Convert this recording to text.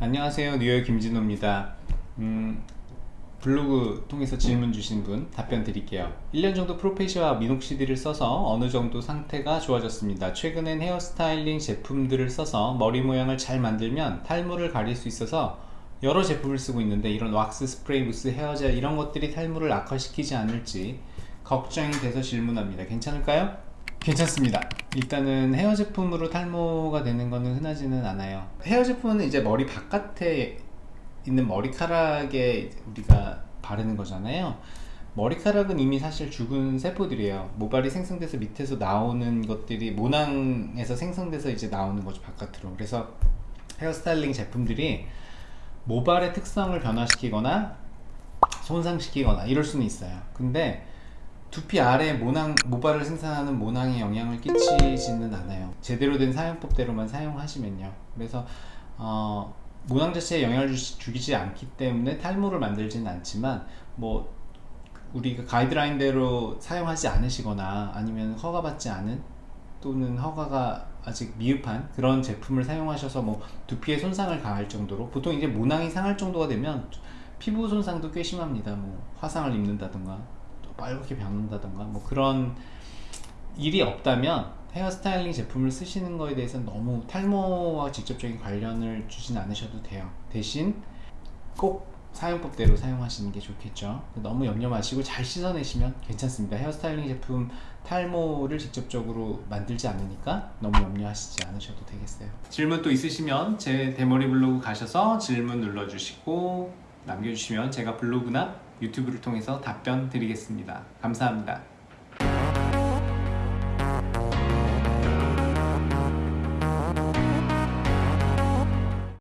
안녕하세요. 뉴욕 김진호입니다. 음, 블로그 통해서 질문 주신 분 답변 드릴게요. 1년 정도 프로페시와 미녹시디를 써서 어느 정도 상태가 좋아졌습니다. 최근엔 헤어스타일링 제품들을 써서 머리 모양을 잘 만들면 탈모를 가릴 수 있어서 여러 제품을 쓰고 있는데 이런 왁스 스프레이 무스 헤어젤 이런 것들이 탈모를 악화시키지 않을지 걱정이 돼서 질문합니다. 괜찮을까요? 괜찮습니다. 일단은 헤어 제품으로 탈모가 되는 거는 흔하지는 않아요. 헤어 제품은 이제 머리 바깥에 있는 머리카락에 우리가 바르는 거잖아요. 머리카락은 이미 사실 죽은 세포들이에요. 모발이 생성돼서 밑에서 나오는 것들이 모낭에서 생성돼서 이제 나오는 거죠 바깥으로. 그래서 헤어스타일링 제품들이 모발의 특성을 변화시키거나 손상시키거나 이럴 수는 있어요. 근데 두피 아래 모낭, 모발을 생산하는 모낭에 영향을 끼치지는 않아요. 제대로 된 사용법대로만 사용하시면요. 그래서 어, 모낭 자체에 영향을 주, 주지 않기 때문에 탈모를 만들지는 않지만 뭐 우리가 가이드라인대로 사용하지 않으시거나 아니면 허가받지 않은 또는 허가가 아직 미흡한 그런 제품을 사용하셔서 뭐 두피에 손상을 가할 정도로 보통 이제 모낭이 상할 정도가 되면 피부 손상도 꽤 심합니다. 뭐 화상을 입는다던가 빨갛게 변한다던가 뭐 그런 일이 없다면 헤어스타일링 제품을 쓰시는 거에 대해서는 너무 탈모와 직접적인 관련을 주진 않으셔도 돼요. 대신 꼭 사용법대로 사용하시는 게 좋겠죠. 너무 염려 마시고 잘 씻어내시면 괜찮습니다. 헤어스타일링 제품 탈모를 직접적으로 만들지 않으니까 너무 염려하시지 않으셔도 되겠어요. 질문 또 있으시면 제 대머리 블로그 가셔서 질문 눌러주시고 남겨주시면 제가 블로그나 유튜브를 통해서 답변 드리겠습니다. 감사합니다.